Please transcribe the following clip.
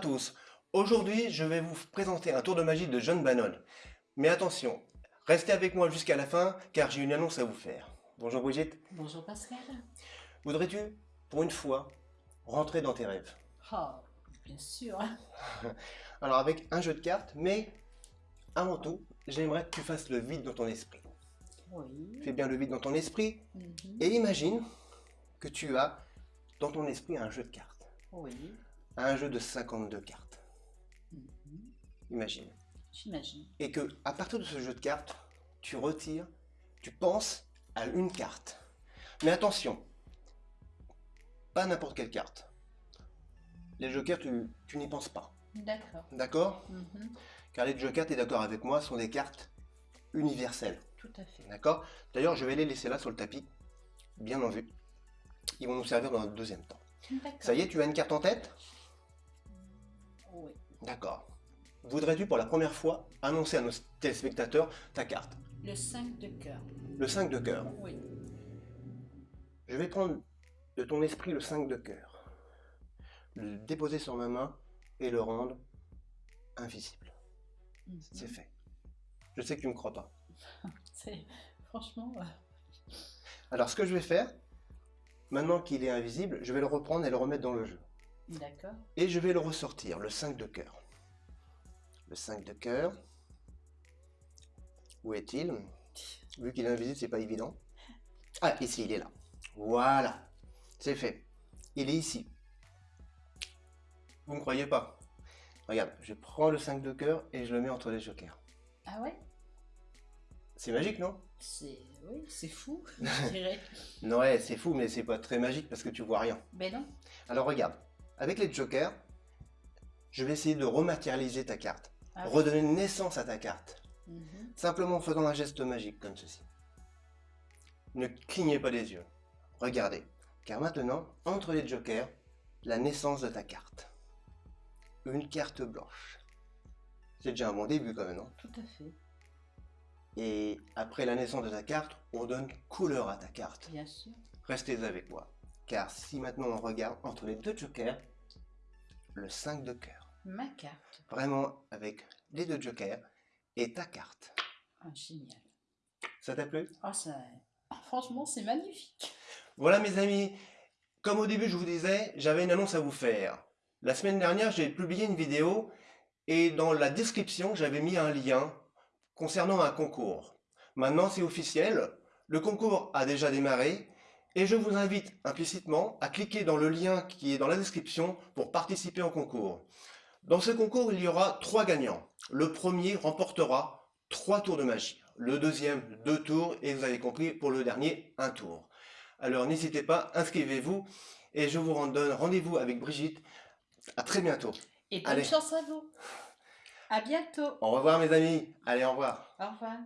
tous. Aujourd'hui, je vais vous présenter un tour de magie de John Bannon. Mais attention, restez avec moi jusqu'à la fin, car j'ai une annonce à vous faire. Bonjour Brigitte. Bonjour Pascal. Voudrais-tu, pour une fois, rentrer dans tes rêves? Oh, bien sûr. Alors avec un jeu de cartes, mais avant tout, j'aimerais que tu fasses le vide dans ton esprit. Oui. Fais bien le vide dans ton esprit Mhm. et imagine que tu as dans ton esprit un jeu de cartes. Oui. Un jeu de 52 cartes. Mhm. Imagine. J'imagine. et que à partir de ce jeu de cartes, tu retires, tu penses à une carte. Mais attention, pas n'importe quelle carte. Les jokers, tu, tu n'y penses pas. D'accord. D'accord? Mhm. Car les jokers, tu es d'accord avec moi, sont des cartes universelles. Tout à fait. D'accord? D'ailleurs, je vais les laisser là sur le tapis, bien en vue. Ils vont nous servir dans un deuxième temps. Ça y est, tu as une carte en tête? Oui. D'accord. Voudrais-tu pour la première fois annoncer à nos téléspectateurs ta carte? Le 5 de cœur. Le 5 de cœur. Oui. Je vais prendre de ton esprit le 5 de cœur, le déposer sur ma main et le rendre invisible. Mhm. C'est fait. Je sais que tu ne me crois pas. C'est franchement. euh, Alors ce que je vais faire, maintenant qu'il est invisible, je vais le reprendre et le remettre dans le jeu. D'accord. Et je vais le ressortir, le 5 de cœur. Le 5 de cœur. Où est-il? Vu qu'il est invisible, c'est pas évident. Ah, ici, il est là. Voilà. C'est fait. Il est ici. Vous ne croyez pas? Regarde, je prends le 5 de cœur et je le mets entre les jokers. Ah ouais? C'est magique, non? C'est. Oui, c'est fou, je dirais. Non, ouais, c'est fou, mais c'est pas très magique parce que tu vois rien. Ben non. Alors regarde, avec les jokers, je vais essayer de rematérialiser ta carte. Ah oui. Redonner naissance à ta carte. Mhm. Simplement en faisant un geste magique comme ceci. Ne clignez pas les yeux. Regardez. Car maintenant, entre les jokers, la naissance de ta carte. Une carte blanche. C'est déjà un bon début quand même, non? Tout à fait. Et après la naissance de ta carte, on donne couleur à ta carte. Bien sûr. Restez avec moi. Car si maintenant on regarde entre les deux jokers, le 5 de cœur. Ma carte. Vraiment avec les deux jokers et ta carte. Ah, génial. Ça t'a plu? Ah, ça. ah, Franchement, c'est magnifique. Voilà mes amis, comme au début je vous disais, j'avais une annonce à vous faire. La semaine dernière, j'ai publié une vidéo et dans la description, j'avais mis un lien concernant un concours. Maintenant, c'est officiel, le concours a déjà démarré et je vous invite implicitement à cliquer dans le lien qui est dans la description pour participer au concours. Dans ce concours, il y aura trois gagnants. Le premier remportera trois tours de magie. Le deuxième, deux tours et vous avez compris, pour le dernier, un tour. Alors n'hésitez pas, inscrivez-vous et je vous donne rendez-vous avec Brigitte. À très bientôt. Et bonne Allez. chance à vous. À bientôt. Au revoir mes amis. Allez, au revoir. Au revoir.